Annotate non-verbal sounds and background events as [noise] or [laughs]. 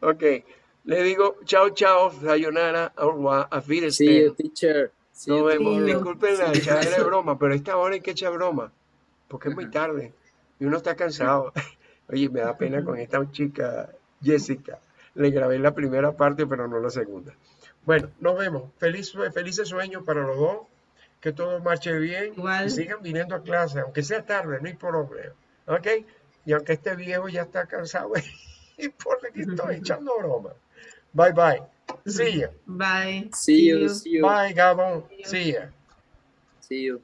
Ok. Le digo chao, chao, sayonara, au revoir, a See you, teacher. See Nos you vemos. Disculpen la echadera de [laughs] broma, pero a esta hora hay que echar broma, porque es muy tarde y uno está cansado. [laughs] Oye, me da pena con esta chica, Jessica. Le grabé la primera parte, pero no la segunda. Bueno, nos vemos. Feliz, felices sueños para los dos. Que todo marche bien. Igual. Y sigan viniendo a clase, aunque sea tarde, no hay problema. ¿Ok? Y aunque este viejo ya está cansado, [laughs] y [laughs] por que estoy echando broma. Bye bye. See ya. Bye. See you, see you, Bye, Gabon. See ya. see you.